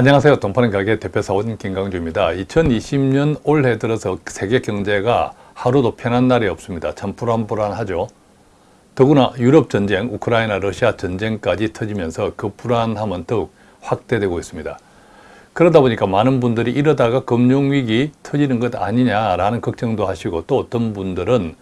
안녕하세요. 돈파는 가게 대표사원 김강주입니다. 2020년 올해 들어서 세계 경제가 하루도 편한 날이 없습니다. 참 불안불안하죠. 더구나 유럽 전쟁, 우크라이나, 러시아 전쟁까지 터지면서 그 불안함은 더욱 확대되고 있습니다. 그러다 보니까 많은 분들이 이러다가 금융위기 터지는 것 아니냐라는 걱정도 하시고 또 어떤 분들은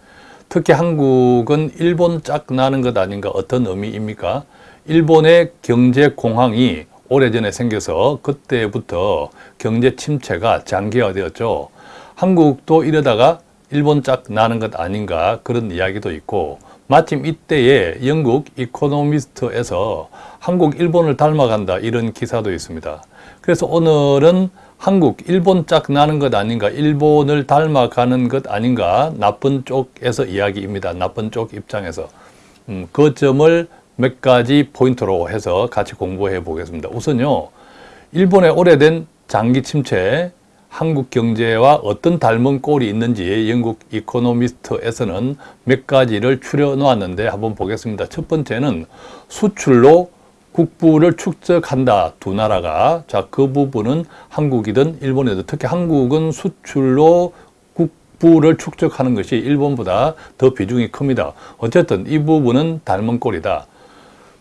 특히 한국은 일본 짝 나는 것 아닌가 어떤 의미입니까? 일본의 경제 공황이 오래전에 생겨서 그때부터 경제 침체가 장기화되었죠. 한국도 이러다가 일본 짝 나는 것 아닌가 그런 이야기도 있고 마침 이때에 영국 이코노미스트에서 한국 일본을 닮아간다 이런 기사도 있습니다. 그래서 오늘은 한국 일본 짝 나는 것 아닌가 일본을 닮아가는 것 아닌가 나쁜 쪽에서 이야기입니다. 나쁜 쪽 입장에서 음, 그 점을 몇 가지 포인트로 해서 같이 공부해 보겠습니다. 우선요, 일본의 오래된 장기 침체, 한국 경제와 어떤 닮은 꼴이 있는지 영국 이코노미스트에서는 몇 가지를 추려 놓았는데 한번 보겠습니다. 첫 번째는 수출로 국부를 축적한다 두 나라가 자 그 부분은 한국이든 일본이든 특히 한국은 수출로 국부를 축적하는 것이 일본보다 더 비중이 큽니다. 어쨌든 이 부분은 닮은 꼴이다.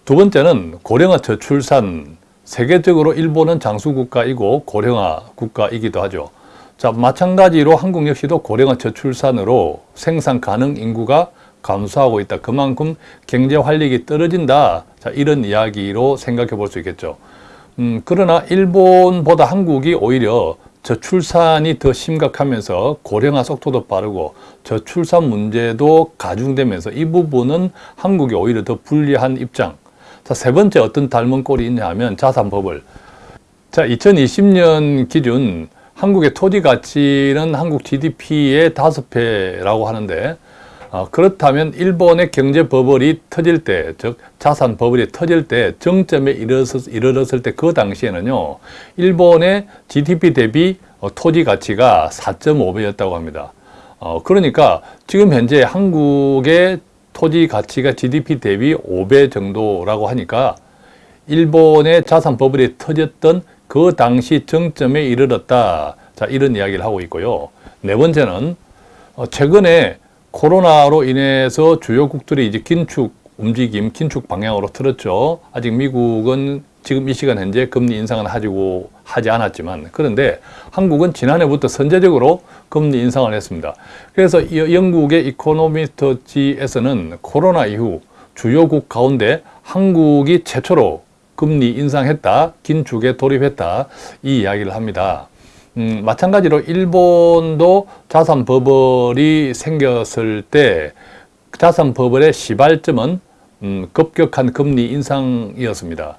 두 번째는 고령화 저출산 세계적으로 일본은 장수국가이고 고령화 국가이기도 하죠. 자 마찬가지로 한국 역시도 고령화 저출산으로 생산 가능 인구가 감소하고 있다. 그만큼 경제 활력이 떨어진다. 자 이런 이야기로 생각해 볼 수 있겠죠. 음, 그러나 일본보다 한국이 오히려 저출산이 더 심각하면서 고령화 속도도 빠르고 저출산 문제도 가중되면서 이 부분은 한국이 오히려 더 불리한 입장 자, 세 번째 어떤 닮은 꼴이 있냐 하면 자산법을 자, 2020년 기준 한국의 토지 가치는 한국 GDP의 다섯 배라고 하는데 어, 그렇다면 일본의 경제 버블이 터질 때, 즉 자산 버블이 터질 때 정점에 이르렀을, 이르렀을 때 그 당시에는요, 일본의 GDP 대비 어, 토지 가치가 4.5배였다고 합니다. 어, 그러니까 지금 현재 한국의 토지 가치가 GDP 대비 5배 정도라고 하니까 일본의 자산 버블이 터졌던 그 당시 정점에 이르렀다. 자, 이런 이야기를 하고 있고요. 네 번째는 어, 최근에 코로나로 인해서 주요국들이 이제 긴축 움직임, 긴축 방향으로 틀었죠. 아직 미국은 지금 이 시간 현재 금리 인상은 하지고 하지 않았지만 그런데 한국은 지난해부터 선제적으로 금리 인상을 했습니다. 그래서 영국의 이코노미스트지에서는 코로나 이후 주요국 가운데 한국이 최초로 금리 인상했다, 긴축에 돌입했다 이 이야기를 합니다. 음, 마찬가지로 일본도 자산 버블이 생겼을 때 자산 버블의 시발점은 음, 급격한 금리 인상이었습니다.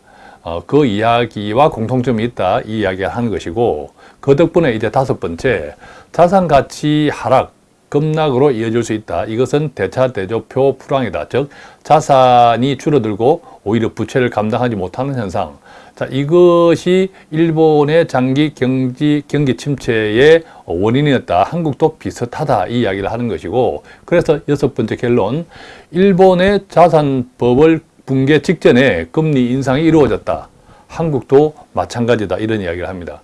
어, 그 이야기와 공통점이 있다 이 이야기를 하는 것이고 그 덕분에 이제 다섯 번째 자산 가치 하락 급락으로 이어질 수 있다. 이것은 대차대조표 불황이다. 즉 자산이 줄어들고 오히려 부채를 감당하지 못하는 현상. 자, 이것이 일본의 장기 경기, 경기 침체의 원인이었다. 한국도 비슷하다. 이 이야기를 하는 것이고 그래서 여섯 번째 결론 일본의 자산 버블 붕괴 직전에 금리 인상이 이루어졌다. 한국도 마찬가지다. 이런 이야기를 합니다.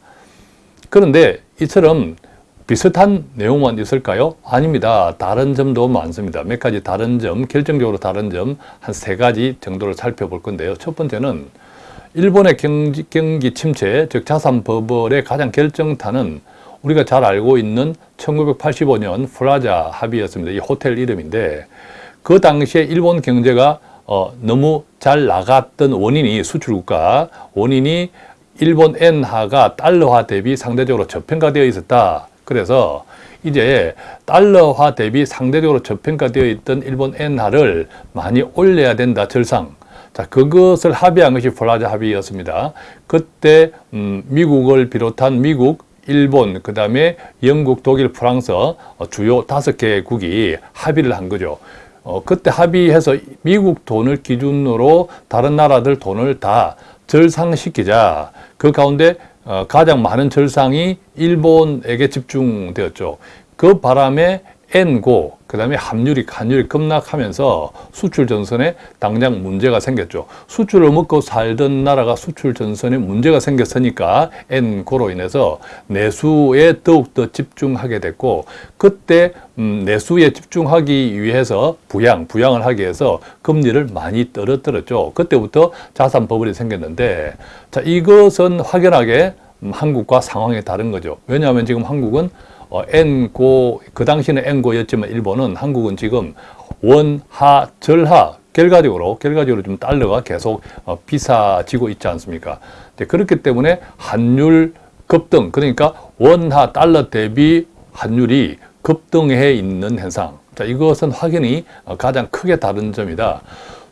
그런데 이처럼 비슷한 내용만 있을까요? 아닙니다. 다른 점도 많습니다. 몇 가지 다른 점, 결정적으로 다른 점 한 세 가지 정도를 살펴볼 건데요. 첫 번째는 일본의 경기, 경기 침체, 즉 자산 버블의 가장 결정타는 우리가 잘 알고 있는 1985년 플라자 합의였습니다. 이 호텔 이름인데 그 당시에 일본 경제가 어, 너무 잘 나갔던 원인이 수출국가 원인이 일본 엔화가 달러화 대비 상대적으로 저평가되어 있었다. 그래서 이제 달러화 대비 상대적으로 저평가되어 있던 일본 엔화를 많이 올려야 된다. 절상. 자, 그것을 합의한 것이 플라자 합의였습니다. 그때 음, 미국을 비롯한 미국, 일본, 그 다음에 영국, 독일, 프랑스 어, 주요 다섯 개국이 합의를 한 거죠. 어, 그때 합의해서 미국 돈을 기준으로 다른 나라들 돈을 다 절상시키자. 그 가운데 어, 가장 많은 절상이 일본에게 집중되었죠. 그 바람에 N고 그 다음에 함유리 환율이 급락하면서 수출 전선에 당장 문제가 생겼죠. 수출을 먹고 살던 나라가 수출 전선에 문제가 생겼으니까 N고로 인해서 내수에 더욱더 집중하게 됐고 그때 음, 내수에 집중하기 위해서 부양, 부양을 하기 위해서 금리를 많이 떨어뜨렸죠. 그때부터 자산 버블이 생겼는데 자 이것은 확연하게 음, 한국과 상황이 다른 거죠. 왜냐하면 지금 한국은 어, N고 그 당시는 N고였지만 일본은 한국은 지금 원하 절하 결과적으로 결과적으로 좀 달러가 계속 어, 비싸지고 있지 않습니까? 그렇기 때문에 환율 급등 그러니까 원화 달러 대비 환율이 급등해 있는 현상. 자, 이것은 확연히 어, 가장 크게 다른 점이다.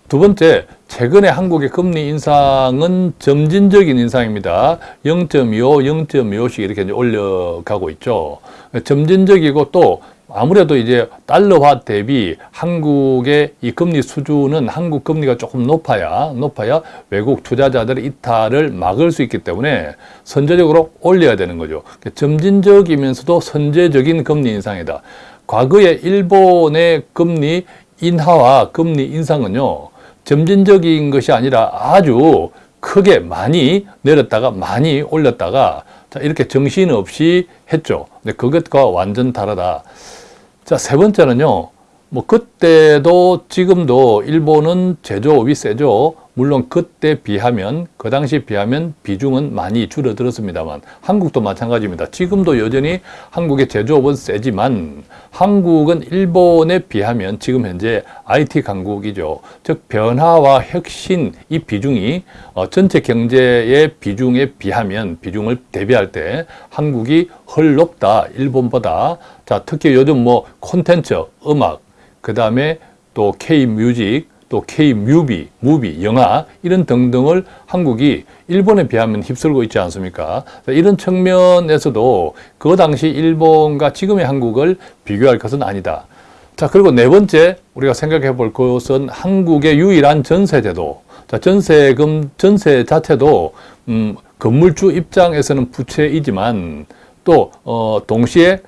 두 번째, 최근에 한국의 금리 인상은 점진적인 인상입니다. 0.25, 0.25씩 이렇게 올려가고 있죠. 점진적이고 또 아무래도 이제 달러화 대비 한국의 이 금리 수준은 한국 금리가 조금 높아야 높아야 외국 투자자들의 이탈을 막을 수 있기 때문에 선제적으로 올려야 되는 거죠. 점진적이면서도 선제적인 금리 인상이다. 과거에 일본의 금리 인하와 금리 인상은요. 점진적인 것이 아니라 아주 크게 많이 내렸다가 많이 올렸다가 자, 이렇게 정신없이 했죠. 근데 그것과 완전 다르다. 자, 세 번째는요. 뭐 그때도 지금도 일본은 제조업이 세죠. 물론 그때 비하면 그 당시 비하면 비중은 많이 줄어들었습니다만 한국도 마찬가지입니다. 지금도 여전히 한국의 제조업은 세지만 한국은 일본에 비하면 지금 현재 IT 강국이죠. 즉 변화와 혁신 이 비중이 어, 전체 경제의 비중에 비하면 비중을 대비할 때 한국이 훨 높다 일본보다. 자 특히 요즘 뭐 콘텐츠 음악 그 다음에 또 K music 또 K-movie, movie, 영화 이런 등등을 한국이 일본에 비하면 휩쓸고 있지 않습니까? 이런 측면에서도 그 당시 일본과 지금의 한국을 비교할 것은 아니다. 자, 그리고 네 번째 우리가 생각해 볼 것은 한국의 유일한 전세제도. 자, 전세금, 전세 자체도, 음, 건물주 입장에서는 부채이지만 또, 어, 동시에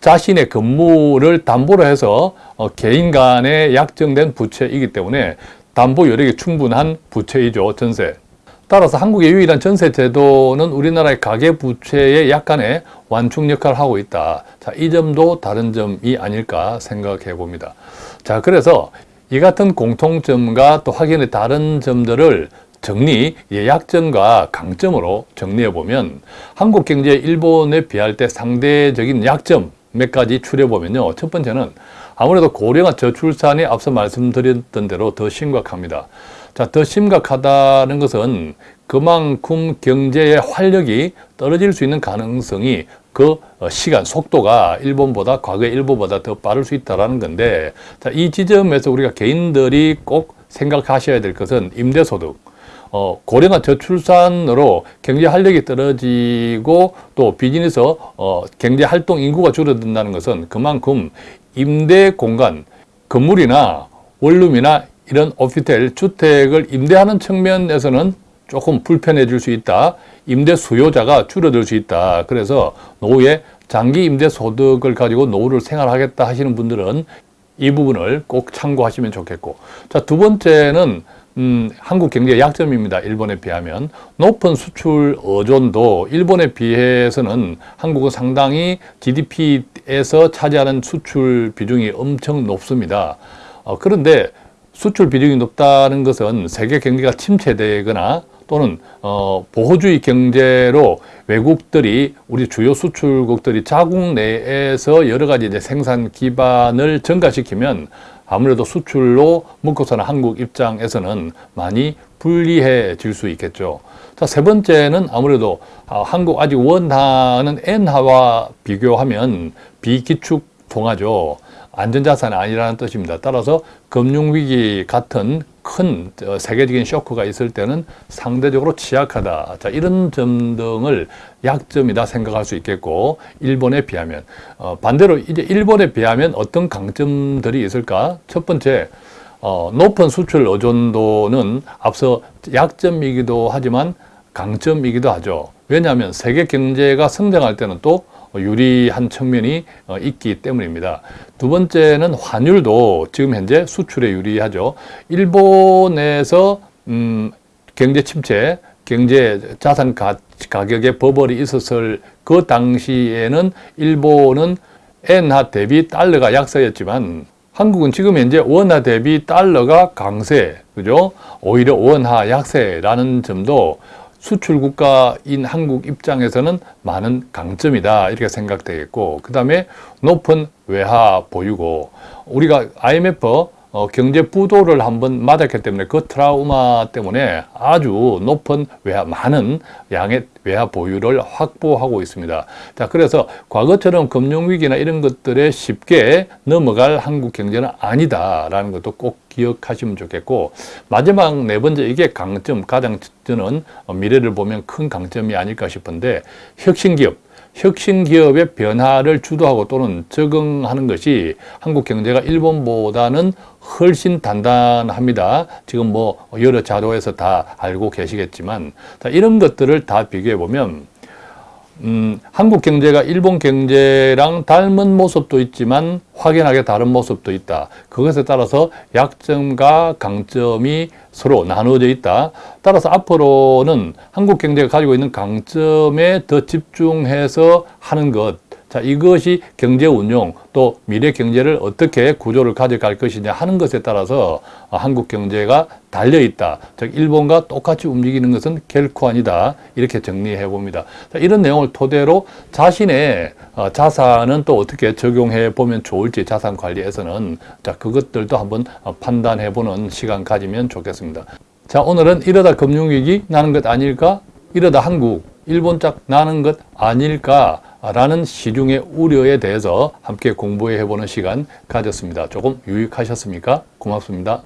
자신의 건물을 담보로 해서 어, 개인 간에 약정된 부채이기 때문에 담보 여력이 충분한 부채이죠, 전세. 따라서 한국의 유일한 전세 제도는 우리나라의 가계 부채의 약간의 완충 역할을 하고 있다. 자, 이 점도 다른 점이 아닐까 생각해 봅니다. 자, 그래서 이 같은 공통점과 또 확연히 다른 점들을 정리, 약점과 강점으로 정리해 보면 한국 경제 일본에 비할 때 상대적인 약점 몇 가지 추려보면요. 첫 번째는 아무래도 고령화 저출산이 앞서 말씀드렸던 대로 더 심각합니다. 자, 더 심각하다는 것은 그만큼 경제의 활력이 떨어질 수 있는 가능성이 그 시간, 속도가 일본보다, 과거의 일본보다 더 빠를 수 있다는 건데, 자, 이 지점에서 우리가 개인들이 꼭 생각하셔야 될 것은 임대소득, 어, 고령화 저출산으로 경제 활력이 떨어지고 또 비즈니스 어, 경제 활동 인구가 줄어든다는 것은 그만큼 임대 공간, 건물이나 원룸이나 이런 오피텔, 주택을 임대하는 측면에서는 조금 불편해질 수 있다. 임대 수요자가 줄어들 수 있다. 그래서 노후에 장기 임대 소득을 가지고 노후를 생활하겠다 하시는 분들은 이 부분을 꼭 참고하시면 좋겠고. 자, 두 번째는 음, 한국 경제의 약점입니다. 일본에 비하면. 높은 수출 의존도 일본에 비해서는 한국은 상당히 GDP에서 차지하는 수출 비중이 엄청 높습니다. 어, 그런데 수출 비중이 높다는 것은 세계 경제가 침체되거나 또는 어, 보호주의 경제로 외국들이 우리 주요 수출국들이 자국 내에서 여러 가지 이제 생산 기반을 증가시키면 아무래도 수출로 먹고 사는 한국 입장에서는 많이 불리해질 수 있겠죠. 자, 세 번째는 아무래도 아, 한국 아직 원화는 엔화와 비교하면 비기축 통화죠. 안전자산이 아니라는 뜻입니다. 따라서 금융위기 같은 큰 어, 세계적인 쇼크가 있을 때는 상대적으로 취약하다. 자, 이런 점 등을 약점이다 생각할 수 있겠고, 일본에 비하면. 어, 반대로 이제 일본에 비하면 어떤 강점들이 있을까? 첫 번째, 어, 높은 수출 의존도는 앞서 약점이기도 하지만 강점이기도 하죠. 왜냐하면 세계 경제가 성장할 때는 또 유리한 측면이 어, 있기 때문입니다. 두 번째는 환율도 지금 현재 수출에 유리하죠. 일본에서 음, 경제 침체, 경제 자산 가, 가격의 버블이 있었을 그 당시에는 일본은 엔화 대비 달러가 약세였지만 한국은 지금 현재 원화 대비 달러가 강세, 그죠? 오히려 원화 약세라는 점도 수출 국가인 한국 입장에서는 많은 강점이다 이렇게 생각되겠고 그 다음에 높은 외화 보유고 우리가 IMF 어, 경제 부도를 한번 맞았기 때문에 그 트라우마 때문에 아주 높은 외화, 많은 양의 외화 보유를 확보하고 있습니다. 자, 그래서 과거처럼 금융위기나 이런 것들에 쉽게 넘어갈 한국 경제는 아니다라는 것도 꼭 기억하시면 좋겠고 마지막 네 번째 이게 강점, 가장 저는 미래를 보면 큰 강점이 아닐까 싶은데 혁신기업 혁신 기업의 변화를 주도하고 또는 적응하는 것이 한국 경제가 일본보다는 훨씬 단단합니다. 지금 뭐 여러 자료에서 다 알고 계시겠지만 자, 이런 것들을 다 비교해 보면 음, 한국 경제가 일본 경제랑 닮은 모습도 있지만 확연하게 다른 모습도 있다. 그것에 따라서 약점과 강점이 서로 나누어져 있다. 따라서 앞으로는 한국 경제가 가지고 있는 강점에 더 집중해서 하는 것 자, 이것이 경제 운용 또 미래 경제를 어떻게 구조를 가져갈 것이냐 하는 것에 따라서 한국 경제가 달려 있다. 즉 일본과 똑같이 움직이는 것은 결코 아니다. 이렇게 정리해 봅니다. 자, 이런 내용을 토대로 자신의 어, 자산은 또 어떻게 적용해 보면 좋을지 자산 관리에서는 자, 그것들도 한번 판단해 보는 시간 가지면 좋겠습니다. 자, 오늘은 이러다 금융위기 나는 것 아닐까? 이러다 한국, 일본 짝 나는 것 아닐까? 라는 시중의 우려에 대해서 함께 공부해 보는 시간 가졌습니다. 조금 유익하셨습니까? 고맙습니다.